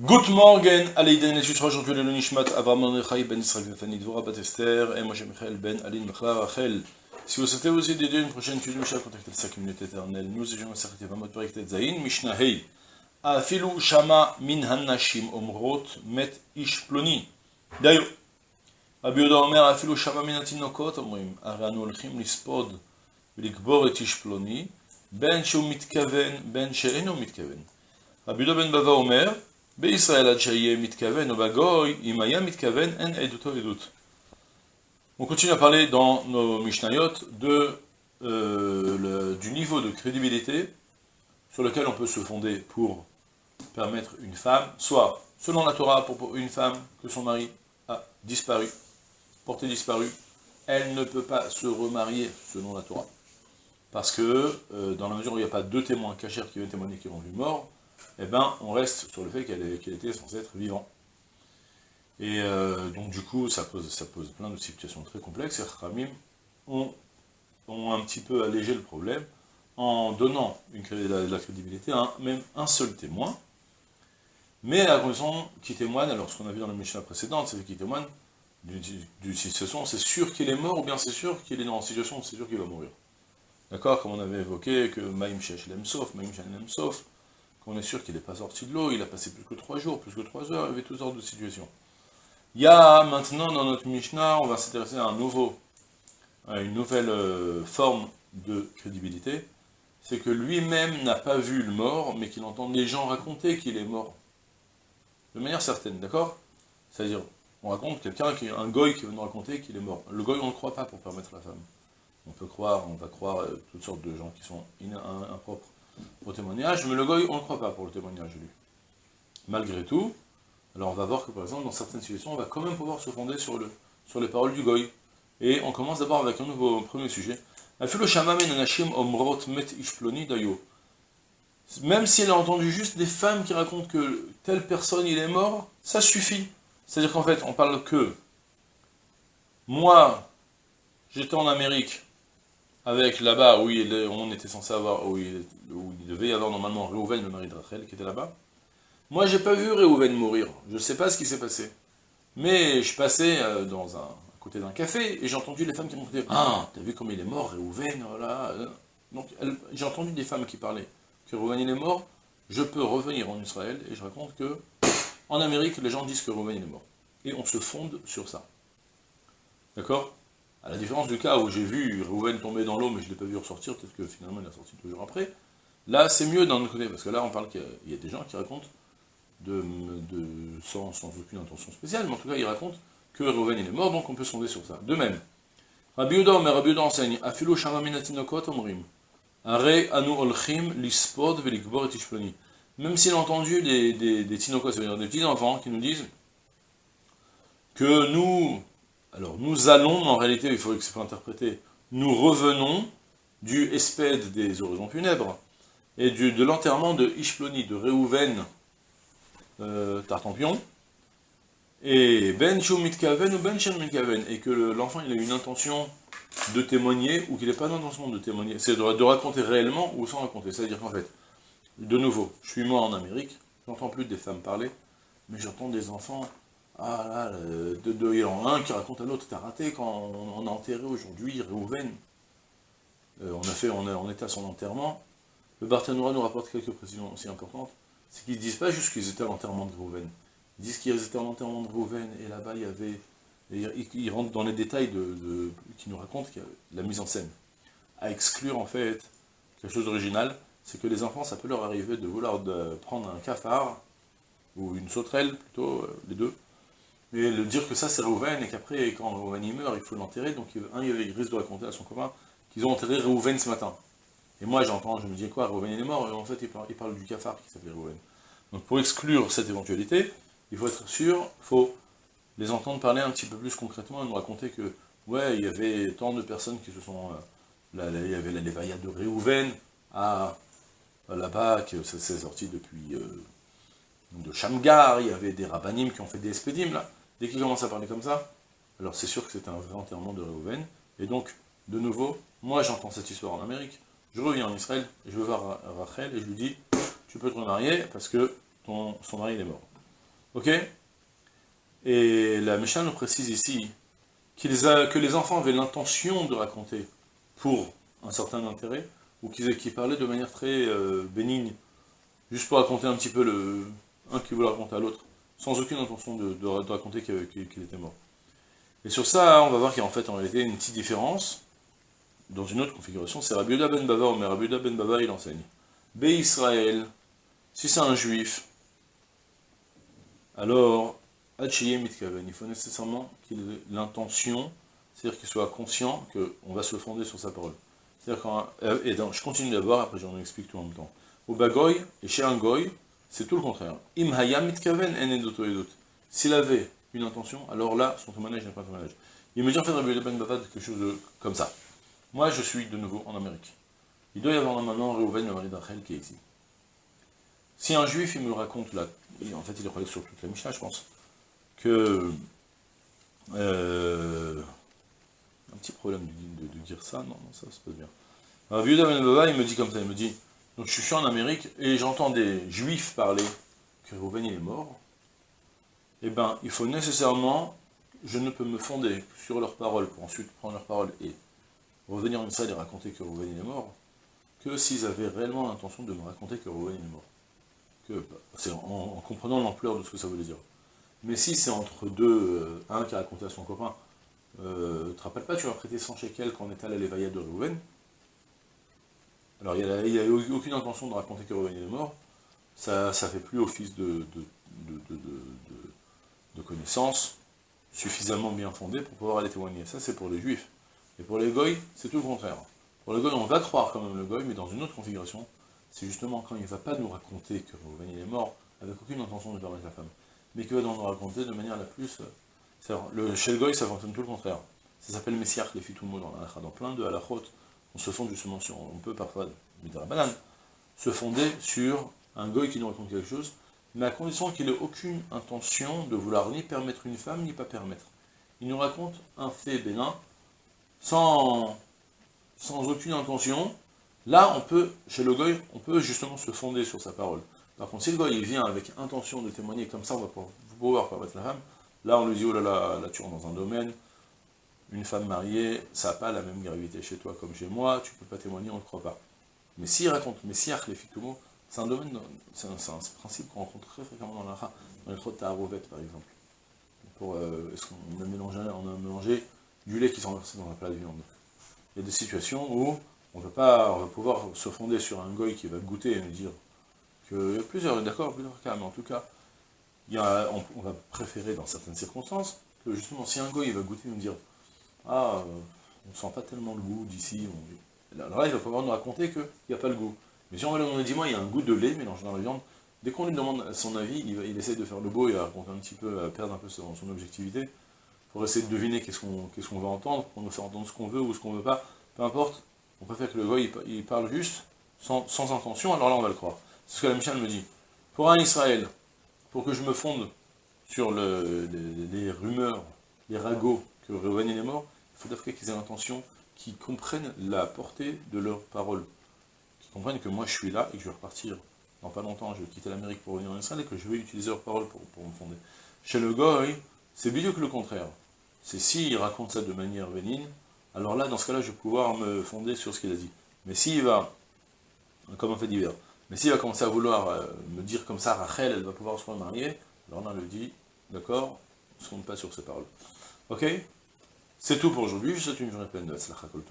Good morning, Aleiden et Yusra, aujourd'hui le Nishmat, Avram Nechai ben Israël Nefani Dvora Bat Esther, et moi j'ai Michael ben Aline Mechla Rachel. Si vous souhaitez aussi dédier une prochaine étude de Mishnah, contactez le 5 minutes éternelles. Nous étions à Sarkete Vamot Perek Tetzain, Mishnah Hei. Afilu Shama min Hannashim Omrot Met Ish Ploni. D'ailleurs, רבי יהודה אומר, אפילו שמע מן התינוקות אומרים, הרי אנו הולכים לספוד ולקבור את איש פלוני, בין שהוא מתכוון, בין שאינו מתכוון. רבי יהודה בן בבא אומר, on continue à parler dans nos Mishnayot euh, du niveau de crédibilité sur lequel on peut se fonder pour permettre une femme, soit selon la Torah, pour une femme que son mari a disparu, porté disparu, elle ne peut pas se remarier selon la Torah. Parce que, euh, dans la mesure où il n'y a pas deux témoins cachers qui viennent témoigner qui ont vu mort, eh ben, on reste sur le fait qu'elle qu était censée être vivante. Et euh, donc, du coup, ça pose, ça pose plein de situations très complexes, et Khamim ont, ont, un petit peu allégé le problème en donnant une, la, crédibilité à même un seul témoin, mais à la qu'il témoigne, alors ce qu'on a vu dans la Mishnah précédente, c'est qu'il témoigne du, situation, c'est sûr qu'il est mort, ou bien c'est sûr qu'il est dans une situation, c'est sûr qu'il va mourir. D'accord? Comme on avait évoqué que Maïm Shesh Lemsof, Maïm Shesh Lemsof, qu'on est sûr qu'il n'est pas sorti de l'eau, il a passé plus que trois jours, plus que trois heures, il y avait toutes sortes de situations. Il y a maintenant dans notre Mishnah, on va s'intéresser à un nouveau, à une nouvelle euh, forme de crédibilité, c'est que lui-même n'a pas vu le mort, mais qu'il entend les gens raconter qu'il est mort. De manière certaine, d'accord? C'est-à-dire, on raconte quelqu'un, qui un goy qui veut nous raconter qu'il est mort. Le goy, on ne le croit pas pour permettre la femme. On peut croire, on va croire euh, toutes sortes de gens qui sont impropres au témoignage, mais le goy, on ne croit pas pour le témoignage, lui. Malgré tout, alors on va voir que par exemple, dans certaines situations, on va quand même pouvoir se fonder sur, le, sur les paroles du goy. Et on commence d'abord avec un nouveau premier sujet. Même si a entendu juste des femmes qui racontent que telle personne il est mort, ça suffit. C'est-à-dire qu'en fait, on parle que moi, j'étais en Amérique, avec là-bas où il, on était censé avoir, où il, où il, devait y avoir normalement Réhouven, le mari de Rachel, qui était là-bas. Moi, j'ai pas vu Réhouven mourir, je sais pas ce qui s'est passé. Mais je passais euh, dans un, à côté d'un café, et j'ai entendu les femmes qui m'ont dit « Ah, t'as vu comme il est mort, Réhouven, voilà. » Donc, j'ai entendu des femmes qui parlaient que Réhouven il est mort, je peux revenir en Israël, et je raconte que en Amérique, les gens disent que Rouven est mort. Et on se fonde sur ça. D'accord? À la différence du cas où j'ai vu Rouven tomber dans l'eau, mais je ne l'ai pas vu ressortir, peut-être que finalement il a sorti toujours après. Là, c'est mieux d'un autre côté, parce que là, on parle qu'il y, a des gens qui racontent, sans, aucune intention spéciale, mais en tout cas, ils racontent que Rouven est mort, donc on peut se fonder sur ça. De même, Rabbi Yuda, mais Rabbi Yuda enseigne, shamaminatinokot omrim, Are anu olchim lispod velikbor et même s'il a entendu des, des, c'est-à-dire des petits-enfants qui nous disent que nous, alors nous allons, en réalité, il faudrait que c'est pas interprété, nous revenons du espède des horizons funèbres, et de l'enterrement de Ishploni, de Réhouven euh, Tartampion, et Ben Mitkaven ou Ben Mitkaven, et que l'enfant il a une intention de témoigner, ou qu'il n'ait pas d'intention de témoigner, c'est de, de raconter réellement ou sans raconter, c'est-à-dire qu'en fait, de nouveau, je suis moi en Amérique, j'entends plus des femmes parler, mais j'entends des enfants, ah là, de, il y en a un qui raconte à l'autre, t'as raté quand on, a enterré aujourd'hui Réhouven, euh, on, a fait, on, était à son enterrement, le Barthénois nous rapporte quelques précisions aussi importantes, c'est qu'ils ne disent pas juste qu'ils étaient à l'enterrement de Réhouven, ils disent qu'ils étaient à l'enterrement de Réhouven, et là-bas il y avait, ils, rentrent dans les détails de, qui nous racontent la mise en scène, à exclure en fait quelque chose d'original, c'est que les enfants, ça peut leur arriver de vouloir prendre un cafard, ou une sauterelle, plutôt, euh, les deux, et de dire que ça c'est Réhouven, et qu'après, quand Réhouven y meurt, il faut l'enterrer, donc un, il risque de raconter à son copain qu'ils ont enterré Réhouven ce matin. Et moi, j'entends, je me dis quoi, Réhouven il est mort, et en fait, il parle, il du cafard qui s'appelait Réhouven. Donc pour exclure cette éventualité, il faut être sûr, il faut les entendre parler un petit peu plus concrètement, et nous raconter que, ouais, il y avait tant de personnes qui se sont... Euh, il y avait la Lévaïa de Réhouven, à là-bas, que ça s'est sorti depuis euh, de Shamgar, il y avait des rabbinim qui ont fait des espédimes, là. Dès qu'ils commencent à parler comme ça, alors c'est sûr que c'est un vrai enterrement de Reuven. Et donc, de nouveau, moi j'entends cette histoire en Amérique, je reviens en Israël, je veux voir Rachel, et je lui dis, tu peux te remarier, parce que ton, son mari est mort. Ok? Et la Mishnah nous précise ici que les enfants avaient l'intention de raconter pour un certain intérêt, ou qu'ils parlaient de manière très euh, bénigne, juste pour raconter un petit peu le un qui voulait raconter à l'autre, sans aucune intention de, raconter qu'il était mort. Et sur ça, on va voir qu'il y a en fait en réalité une petite différence, dans une autre configuration, c'est Rabbi ben Bava, mais Rabbi ben Bava il enseigne. Bé Israël, si c'est un juif, alors, il faut nécessairement qu'il ait l'intention, c'est-à-dire qu'il soit conscient qu'on va se fonder sur sa parole. C'est-à-dire quand, euh, et donc, je continue d'abord, après j'en explique tout en même temps. Au bagoy, et chez un goy, c'est tout le contraire. S'il avait une intention, alors là, son témoignage n'est pas un témoignage. Il me dit en fait, Rabbi Ben Bavad, quelque chose comme ça. Moi, je suis de nouveau en Amérique. Il doit y avoir maintenant Reuven, le mari d'Achel, qui est ici. Si un juif, il me raconte, là, en fait, il est sur toute la Mishnah, je pense, que... Euh, un petit problème de, dire ça, non, non ça se passe bien. Rabbi Ben Bava, il me dit comme ça, il me dit, donc je suis en Amérique, et j'entends des juifs parler que Reuven, il est mort, eh bien, il faut nécessairement, je ne peux me fonder sur leurs paroles, pour ensuite prendre leurs paroles et revenir en salle et raconter que Rouven est mort, que s'ils avaient réellement l'intention de me raconter que Rouven est mort. C'est en, comprenant l'ampleur de ce que ça voulait dire. Mais si c'est entre deux, euh, un qui a raconté à son copain, euh, te rappelles pas, tu as prêté 100 shekels quand on était à la de Rouven Alors il n'y a, aucune intention de raconter que est mort, ça ne fait plus office de, de connaissances suffisamment bien fondées pour pouvoir aller témoigner. Ça c'est pour les juifs. Et pour les goy, c'est tout le contraire. Pour le goy, on va croire quand même le goy, mais dans une autre configuration, c'est justement quand il ne va pas nous raconter que Rouven est mort, avec aucune intention de permettre la femme, mais qu'il va nous raconter de manière la plus... Le, chez le goy, ça fonctionne tout le contraire. Ça s'appelle Messiach, les fitumo dans la dans plein de halachot, on se fonde justement sur, on peut parfois, la banane, se fonder sur un goy qui nous raconte quelque chose, mais à condition qu'il n'ait aucune intention de vouloir ni permettre une femme, ni pas permettre. Il nous raconte un fait bénin, sans, aucune intention, là, on peut, chez le goy, on peut justement se fonder sur sa parole. Par contre, si le goy vient avec intention de témoigner, comme ça on va pouvoir permettre la femme, là on lui dit, oh là là, là tu rentres dans un domaine, une femme mariée, ça n'a pas la même gravité chez toi comme chez moi, tu ne peux pas témoigner, on ne croit pas. Mais s'il raconte, mais si les c'est un domaine, c'est un, principe qu'on rencontre très fréquemment dans la dans les trois de par exemple. Pour, euh, est-ce qu'on a mélangé, on a mélangé du lait qui s'est renversé dans un plat de viande. Il y a des situations où on va pas, on pouvoir se fonder sur un goy qui va goûter et nous dire qu'il y a plusieurs, d'accord, plusieurs cas, mais en tout cas, il a, on, va préférer dans certaines circonstances que justement si un goy va goûter et nous dire ah, euh, on sent pas tellement le goût d'ici, alors là il va pouvoir nous raconter qu'il n'y a pas le goût. Mais si on lui dit moi il y a un goût de lait mélangé dans la viande, dès qu'on lui demande son avis, il, essaie de faire le beau et à raconter un petit peu, perdre un peu son objectivité pour essayer de deviner qu'est-ce qu'on qu'est-ce qu'on va entendre, pour nous faire entendre ce qu'on veut ou ce qu'on veut pas, peu importe, on préfère que le gars il, parle juste, sans, intention, alors là on va le croire. C'est ce que la Michel me dit. Pour un Israël, pour que je me fonde sur le, les, rumeurs, les ragots que Reuven est mort, il faut d'abord qu'ils aient l'intention, qu'ils comprennent la portée de leurs paroles, qu'ils comprennent que moi je suis là et que je vais repartir dans pas longtemps, je vais quitter l'Amérique pour venir en Israël et que je vais utiliser leurs paroles pour, pour me fonder. Chez le goy, c'est mieux que le contraire c'est s'il raconte ça de manière bénigne, alors là, dans ce cas-là, je vais pouvoir me fonder sur ce qu'il a dit. Mais s'il va, comme un fait divers, mais s'il va commencer à vouloir euh, me dire comme ça, Rachel, elle va pouvoir se remarier, alors là, on lui dit, d'accord, on ne se compte pas sur ses paroles. Ok? C'est tout pour aujourd'hui, je souhaite une journée pleine de Kol